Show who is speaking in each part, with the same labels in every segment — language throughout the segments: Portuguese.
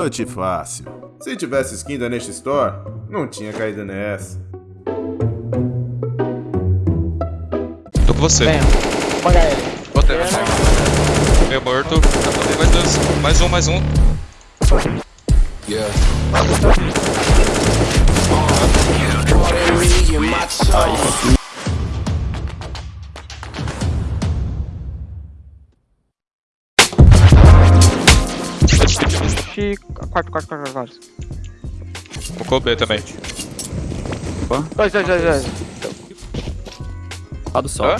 Speaker 1: Clutch fácil. Se tivesse skin da Nest Store, não tinha caído nessa.
Speaker 2: Tô com você.
Speaker 3: Venha. Paga ele.
Speaker 4: Botei,
Speaker 3: É,
Speaker 4: botei.
Speaker 2: Meio morto. Mais dois. Mais um, mais um.
Speaker 3: Ixi, quarto, quarto, quarto, quarto.
Speaker 2: Focou B também.
Speaker 3: Dois, dois, dois, dois.
Speaker 5: Lá do sol.
Speaker 4: Hã?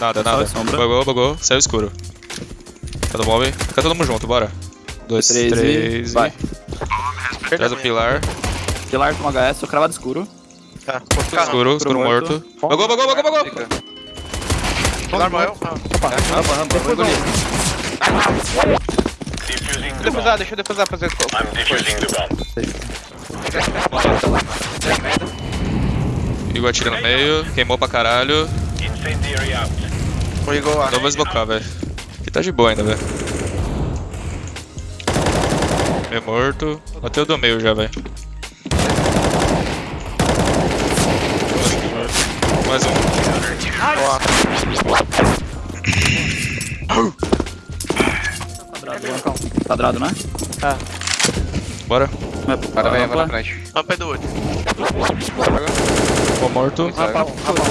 Speaker 2: Nada, nada.
Speaker 5: sombra.
Speaker 2: Bugou, bugou. Saiu escuro. Cada mob. Fica todo mundo junto, bora. Dois,
Speaker 5: Três
Speaker 2: três e...
Speaker 5: vai.
Speaker 2: Traz o pilar.
Speaker 5: Pilar com HS, o cravado escuro.
Speaker 4: Tá.
Speaker 2: Escuro, escuro morto.
Speaker 5: morto.
Speaker 2: Bugou, bugou, bugou, bugou.
Speaker 4: Pilar morreu?
Speaker 5: Rampa, rampa, vou engolir.
Speaker 4: Deixa eu defusar, deixa eu defusar pra fazer
Speaker 2: Igor atira no meio. Queimou pra caralho.
Speaker 4: O Igor lá.
Speaker 2: Não vou esbocar, velho. Aqui tá de boa ainda, velho. Meio morto. Bateu do meio já, velho. Mais um.
Speaker 5: Quadrado, quadrado, né?
Speaker 2: Bora.
Speaker 5: Vai
Speaker 4: vem,
Speaker 5: rampa.
Speaker 4: bora na frente.
Speaker 6: Rampa é do outro.
Speaker 2: Ficou morto.
Speaker 3: Rampa, rampa.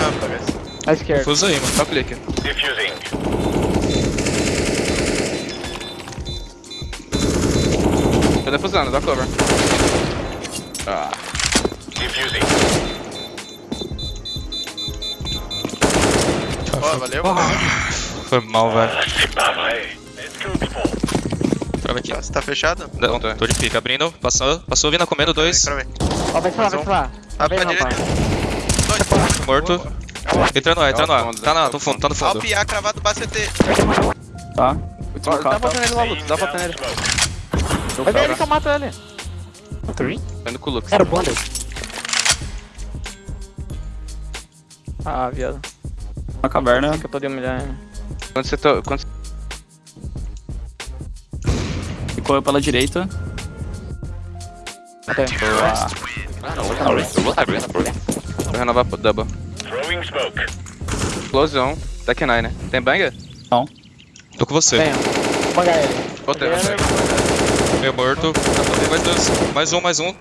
Speaker 6: Rampa, guys.
Speaker 3: À esquerda.
Speaker 2: Fusa aí, mano.
Speaker 4: Só clique. Tô defusando, dá cover. Ah.
Speaker 6: Ó, valeu.
Speaker 2: Foi mal, velho. Trava aqui.
Speaker 6: Você tá fechado?
Speaker 2: Não, tô de pica. Abrindo. Passou. Passou vindo comendo dois.
Speaker 3: Ó, vai lá, vai lá.
Speaker 6: Ah,
Speaker 3: Vem,
Speaker 6: pra direita.
Speaker 2: Morto. Entra no ar, entra no ar. Tá na, no fundo, tá no fundo.
Speaker 6: PA cravado do BCT.
Speaker 5: Tá.
Speaker 4: Dá
Speaker 5: carro.
Speaker 4: botando ele lá, Lux, dá botando ele.
Speaker 3: Vai ver ele que eu mato ele.
Speaker 4: Tô indo com o Lux.
Speaker 3: Era o bundle. Ah, viado.
Speaker 5: Na caverna.
Speaker 3: Que eu tô de humilhar.
Speaker 4: Quando você tô. Quando...
Speaker 5: Ficou eu pela direita.
Speaker 3: Até.
Speaker 4: Vou renovar pro double. Explosão. Tech 9, né? Tem banger?
Speaker 2: Tô com você.
Speaker 3: Venha. Paga ele.
Speaker 4: Botei, botei.
Speaker 2: Meio morto. Mais dois. Mais um, mais um.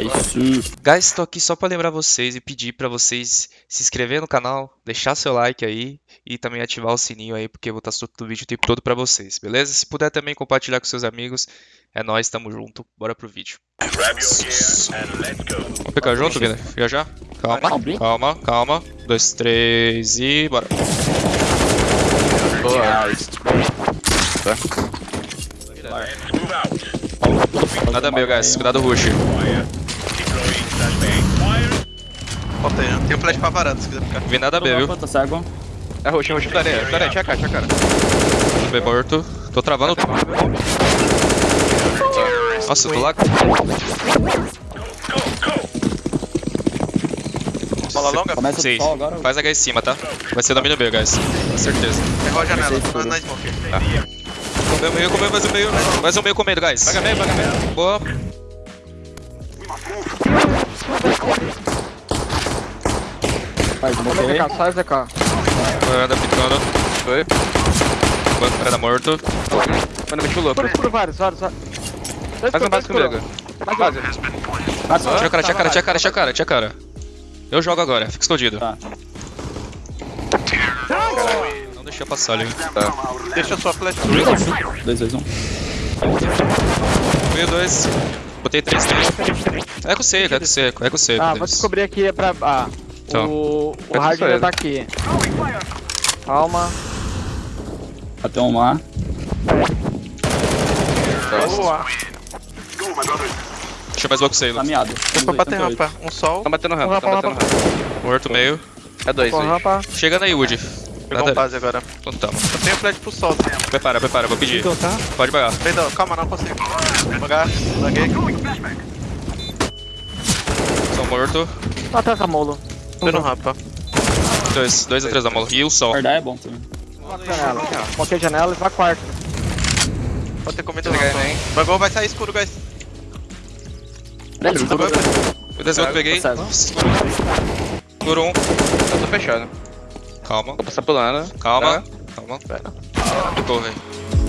Speaker 5: Isso.
Speaker 2: Guys, tô aqui só pra lembrar vocês e pedir pra vocês se inscrever no canal, deixar seu like aí e também ativar o sininho aí, porque eu vou estar soltando vídeo o tempo todo pra vocês, beleza? Se puder também compartilhar com seus amigos, é nóis, tamo junto, bora pro vídeo. Vamos pegar junto, Vina? Já já? Calma, calma, calma. Dois, três e bora. Nada meu, guys. Cuidado, rush.
Speaker 6: Bota aí, né? Tem um flash pra varanda se quiser ficar.
Speaker 2: Vi nada B, viu?
Speaker 5: Tá.
Speaker 4: É roxo, roxo, areia, areia, tinha cara, tinha cara.
Speaker 2: B morto. Tô travando. Nossa, tô lá.
Speaker 6: Bola longa?
Speaker 5: Começa sol agora.
Speaker 2: Faz H em cima, tá? Vai ser domínio B, guys. Com certeza.
Speaker 6: Errou a janela. Na smoke.
Speaker 2: Comeu meio, comeu mais um meio. Mais um meio comendo, guys.
Speaker 4: Paga meio, paga meio.
Speaker 2: Boa.
Speaker 5: Faz,
Speaker 3: Vamos
Speaker 5: botei.
Speaker 3: ZK.
Speaker 2: Anda picando.
Speaker 4: Foi.
Speaker 2: Banco cara morto.
Speaker 4: Mano, meti o louco.
Speaker 3: Por vários, vários, vários.
Speaker 4: Faz um
Speaker 3: dois
Speaker 4: comigo. Base.
Speaker 5: Passa.
Speaker 2: Tira a cara, tira a cara, tira a cara, tira a cara, tira a cara. Eu jogo agora, fica escondido.
Speaker 5: Tá.
Speaker 2: Deixa passar ali.
Speaker 6: Deixa sua flash.
Speaker 5: 2, 2, 1.
Speaker 2: Meio dois. Botei três também. É com seco, é com seco, é com seco.
Speaker 3: Ah, vou descobrir aqui é pra. Ah,
Speaker 2: Então.
Speaker 3: o. O hard
Speaker 4: só
Speaker 3: já tá aqui. Calma.
Speaker 5: Até um lá.
Speaker 3: Boa.
Speaker 2: Deixa eu mais logo sair.
Speaker 5: Tá miado.
Speaker 6: Foi pra ter rampa. Um sol.
Speaker 4: Tá batendo rampa, tá
Speaker 3: Rampa,
Speaker 4: batendo rampa.
Speaker 2: Morto meio.
Speaker 4: É dois, dois.
Speaker 3: rampa.
Speaker 2: Chegando aí, Wood.
Speaker 6: Pegou um base agora.
Speaker 2: Então tá.
Speaker 6: Eu tenho flash pro sol.
Speaker 2: Prepara, prepara, vou pedir.
Speaker 3: Então tá.
Speaker 2: Pode pagar.
Speaker 6: Perdão, calma, não consigo. Pagar. Laguei.
Speaker 2: São morto.
Speaker 3: Ataca molo.
Speaker 6: Tô no rampa.
Speaker 2: Dois, dois ou três da mola. E o sol.
Speaker 5: Guardar é bom também.
Speaker 3: Janelas. Qualquer janela e vai quarto.
Speaker 6: Pode ter
Speaker 4: aí,
Speaker 6: não.
Speaker 4: né?
Speaker 6: Bugou, vai sair escuro, guys.
Speaker 2: Desvio eu peguei.
Speaker 5: Tá.
Speaker 2: Segura um.
Speaker 4: Eu tô fechado.
Speaker 2: Calma,
Speaker 4: Vou passar pulando.
Speaker 2: calma.
Speaker 4: Tá.
Speaker 2: Calma. Ficou, velho.